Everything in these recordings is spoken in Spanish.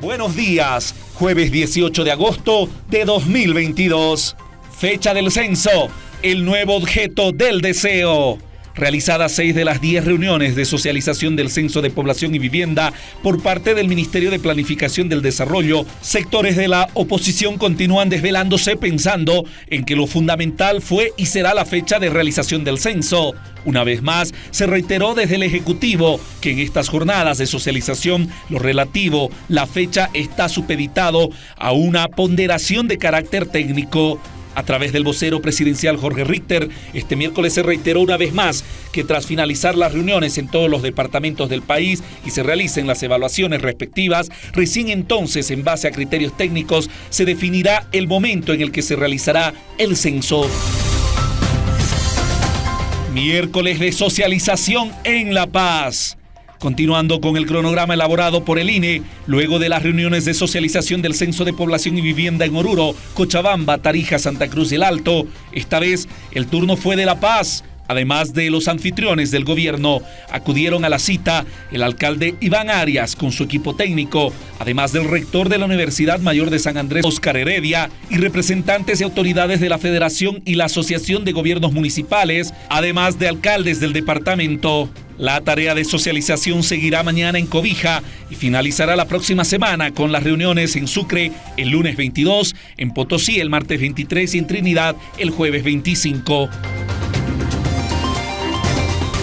Buenos días, jueves 18 de agosto de 2022. Fecha del censo, el nuevo objeto del deseo realizadas seis de las diez reuniones de socialización del Censo de Población y Vivienda por parte del Ministerio de Planificación del Desarrollo, sectores de la oposición continúan desvelándose pensando en que lo fundamental fue y será la fecha de realización del censo. Una vez más, se reiteró desde el Ejecutivo que en estas jornadas de socialización lo relativo, la fecha está supeditado a una ponderación de carácter técnico. A través del vocero presidencial Jorge Richter, este miércoles se reiteró una vez más que tras finalizar las reuniones en todos los departamentos del país y se realicen las evaluaciones respectivas, recién entonces, en base a criterios técnicos, se definirá el momento en el que se realizará el censo. Miércoles de socialización en La Paz. Continuando con el cronograma elaborado por el INE, luego de las reuniones de socialización del Censo de Población y Vivienda en Oruro, Cochabamba, Tarija, Santa Cruz y El Alto, esta vez el turno fue de La Paz. Además de los anfitriones del gobierno, acudieron a la cita el alcalde Iván Arias con su equipo técnico, además del rector de la Universidad Mayor de San Andrés, Oscar Heredia, y representantes de autoridades de la Federación y la Asociación de Gobiernos Municipales, además de alcaldes del departamento. La tarea de socialización seguirá mañana en Cobija y finalizará la próxima semana con las reuniones en Sucre el lunes 22, en Potosí el martes 23 y en Trinidad el jueves 25.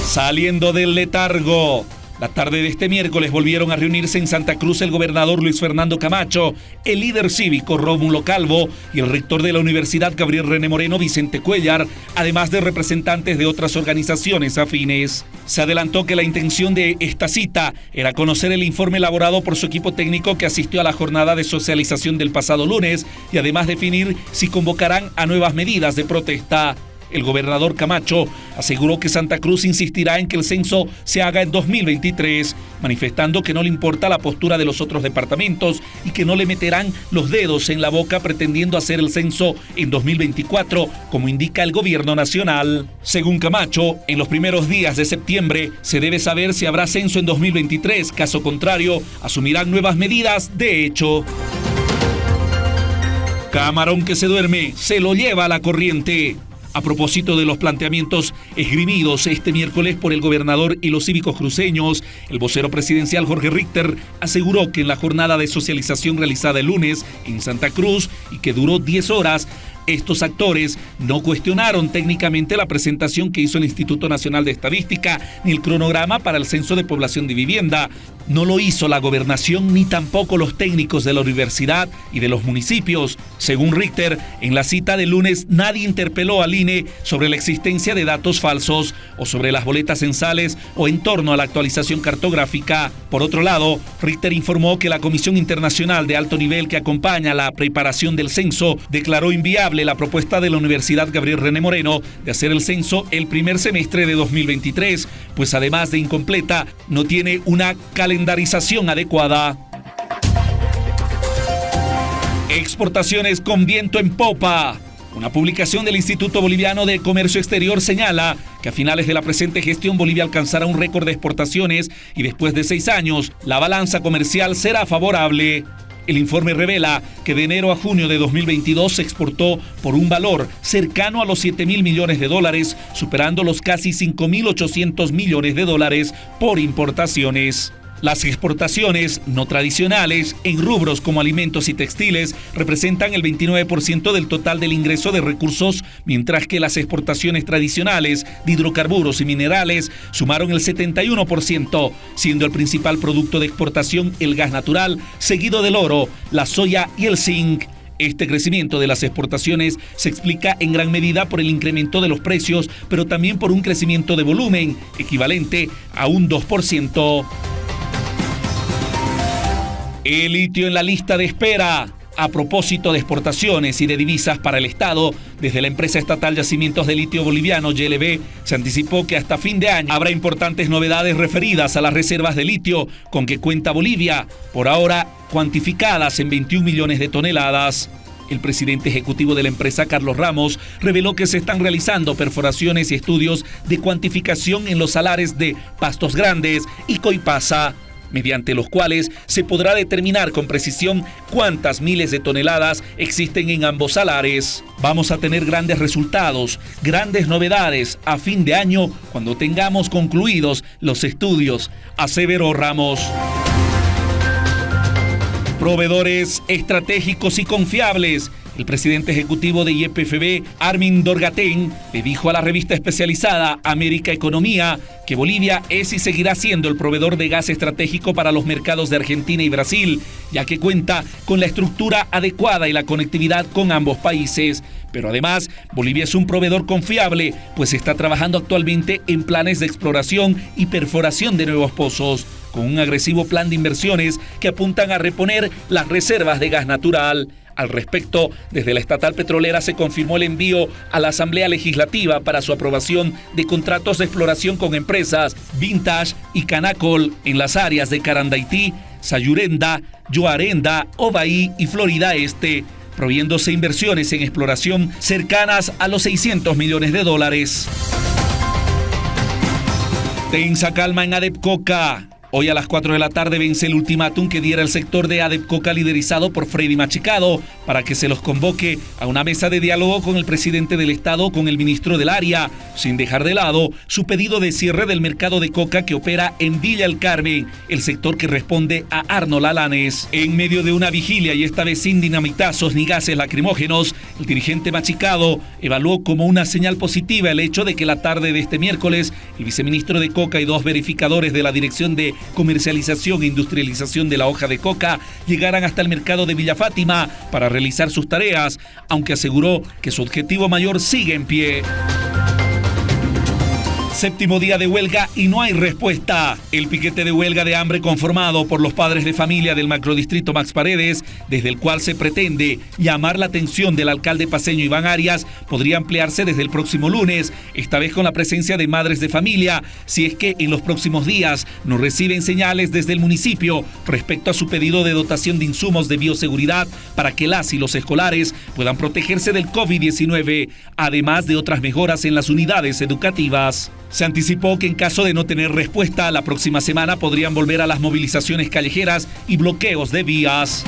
Saliendo del letargo. La tarde de este miércoles volvieron a reunirse en Santa Cruz el gobernador Luis Fernando Camacho, el líder cívico Rómulo Calvo y el rector de la Universidad Gabriel René Moreno Vicente Cuellar, además de representantes de otras organizaciones afines. Se adelantó que la intención de esta cita era conocer el informe elaborado por su equipo técnico que asistió a la jornada de socialización del pasado lunes y además definir si convocarán a nuevas medidas de protesta. El gobernador Camacho aseguró que Santa Cruz insistirá en que el censo se haga en 2023, manifestando que no le importa la postura de los otros departamentos y que no le meterán los dedos en la boca pretendiendo hacer el censo en 2024, como indica el gobierno nacional. Según Camacho, en los primeros días de septiembre se debe saber si habrá censo en 2023, caso contrario, asumirán nuevas medidas de hecho. Camarón que se duerme, se lo lleva a la corriente. A propósito de los planteamientos esgrimidos este miércoles por el gobernador y los cívicos cruceños, el vocero presidencial Jorge Richter aseguró que en la jornada de socialización realizada el lunes en Santa Cruz y que duró 10 horas, estos actores no cuestionaron técnicamente la presentación que hizo el Instituto Nacional de Estadística ni el cronograma para el Censo de Población de Vivienda. No lo hizo la gobernación ni tampoco los técnicos de la universidad y de los municipios. Según Richter, en la cita de lunes nadie interpeló al INE sobre la existencia de datos falsos o sobre las boletas censales o en torno a la actualización cartográfica. Por otro lado, Richter informó que la Comisión Internacional de Alto Nivel que acompaña la preparación del censo declaró inviable la propuesta de la Universidad Gabriel René Moreno de hacer el censo el primer semestre de 2023, pues además de incompleta, no tiene una adecuada. Exportaciones con viento en popa. Una publicación del Instituto Boliviano de Comercio Exterior señala que a finales de la presente gestión Bolivia alcanzará un récord de exportaciones y después de seis años la balanza comercial será favorable. El informe revela que de enero a junio de 2022 se exportó por un valor cercano a los 7 mil millones de dólares, superando los casi 5 mil 800 millones de dólares por importaciones. Las exportaciones no tradicionales en rubros como alimentos y textiles representan el 29% del total del ingreso de recursos, mientras que las exportaciones tradicionales de hidrocarburos y minerales sumaron el 71%, siendo el principal producto de exportación el gas natural, seguido del oro, la soya y el zinc. Este crecimiento de las exportaciones se explica en gran medida por el incremento de los precios, pero también por un crecimiento de volumen equivalente a un 2%. El litio en la lista de espera. A propósito de exportaciones y de divisas para el Estado, desde la empresa estatal Yacimientos de Litio Boliviano, YLB, se anticipó que hasta fin de año habrá importantes novedades referidas a las reservas de litio con que cuenta Bolivia, por ahora cuantificadas en 21 millones de toneladas. El presidente ejecutivo de la empresa, Carlos Ramos, reveló que se están realizando perforaciones y estudios de cuantificación en los salares de Pastos Grandes y Coipasa mediante los cuales se podrá determinar con precisión cuántas miles de toneladas existen en ambos salares. Vamos a tener grandes resultados, grandes novedades a fin de año cuando tengamos concluidos los estudios, aseveró Ramos. Proveedores estratégicos y confiables el presidente ejecutivo de YPFB, Armin Dorgatén, le dijo a la revista especializada América Economía que Bolivia es y seguirá siendo el proveedor de gas estratégico para los mercados de Argentina y Brasil, ya que cuenta con la estructura adecuada y la conectividad con ambos países. Pero además, Bolivia es un proveedor confiable, pues está trabajando actualmente en planes de exploración y perforación de nuevos pozos, con un agresivo plan de inversiones que apuntan a reponer las reservas de gas natural. Al respecto, desde la estatal petrolera se confirmó el envío a la Asamblea Legislativa para su aprobación de contratos de exploración con empresas Vintage y Canacol en las áreas de Carandaití, Sayurenda, Yoarenda, Ovaí y Florida Este, proviéndose inversiones en exploración cercanas a los 600 millones de dólares. Tensa calma en Adepcoca. Hoy a las 4 de la tarde vence el ultimátum que diera el sector de ADEPCOCA liderizado por Freddy Machicado para que se los convoque a una mesa de diálogo con el presidente del Estado, con el ministro del área, sin dejar de lado su pedido de cierre del mercado de coca que opera en Villa El Carmen, el sector que responde a Arnold Alanes. En medio de una vigilia y esta vez sin dinamitazos ni gases lacrimógenos, el dirigente Machicado evaluó como una señal positiva el hecho de que la tarde de este miércoles el viceministro de Coca y dos verificadores de la Dirección de comercialización e industrialización de la hoja de coca llegaran hasta el mercado de Villa Fátima para realizar sus tareas, aunque aseguró que su objetivo mayor sigue en pie. Séptimo día de huelga y no hay respuesta. El piquete de huelga de hambre conformado por los padres de familia del macrodistrito Max Paredes, desde el cual se pretende llamar la atención del alcalde paseño Iván Arias, podría ampliarse desde el próximo lunes, esta vez con la presencia de madres de familia, si es que en los próximos días no reciben señales desde el municipio respecto a su pedido de dotación de insumos de bioseguridad para que las y los escolares puedan protegerse del COVID-19, además de otras mejoras en las unidades educativas. Se anticipó que en caso de no tener respuesta, la próxima semana podrían volver a las movilizaciones callejeras y bloqueos de vías.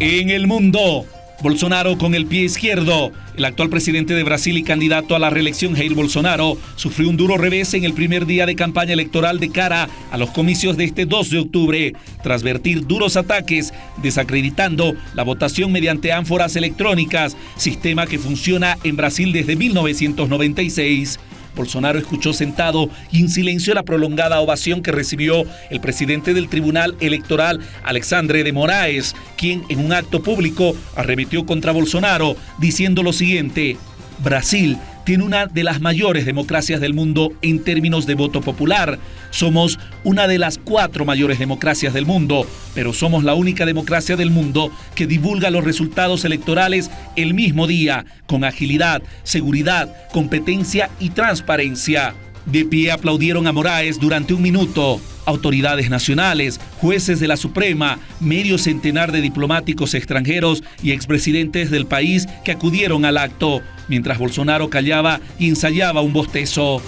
En el mundo, Bolsonaro con el pie izquierdo. El actual presidente de Brasil y candidato a la reelección, Jair Bolsonaro, sufrió un duro revés en el primer día de campaña electoral de cara a los comicios de este 2 de octubre, tras vertir duros ataques, desacreditando la votación mediante ánforas electrónicas, sistema que funciona en Brasil desde 1996. Bolsonaro escuchó sentado y en silencio la prolongada ovación que recibió el presidente del Tribunal Electoral, Alexandre de Moraes, quien en un acto público arremetió contra Bolsonaro diciendo lo siguiente, Brasil tiene una de las mayores democracias del mundo en términos de voto popular. Somos una de las cuatro mayores democracias del mundo, pero somos la única democracia del mundo que divulga los resultados electorales el mismo día, con agilidad, seguridad, competencia y transparencia. De pie aplaudieron a Moraes durante un minuto. Autoridades nacionales, jueces de la Suprema, medio centenar de diplomáticos extranjeros y expresidentes del país que acudieron al acto, mientras Bolsonaro callaba y ensayaba un bostezo.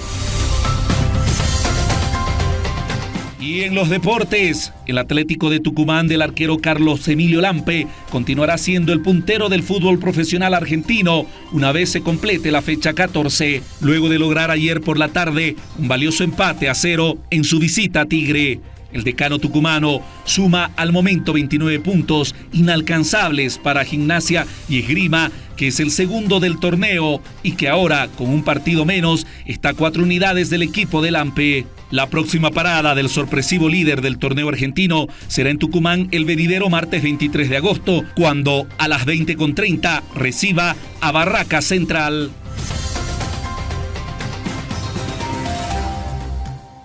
Y en los deportes, el Atlético de Tucumán del arquero Carlos Emilio Lampe continuará siendo el puntero del fútbol profesional argentino una vez se complete la fecha 14, luego de lograr ayer por la tarde un valioso empate a cero en su visita a Tigre. El decano tucumano suma al momento 29 puntos inalcanzables para Gimnasia y Esgrima, que es el segundo del torneo y que ahora, con un partido menos, está a cuatro unidades del equipo del AMPE. La próxima parada del sorpresivo líder del torneo argentino será en Tucumán el venidero martes 23 de agosto, cuando a las 20.30 reciba a Barraca Central.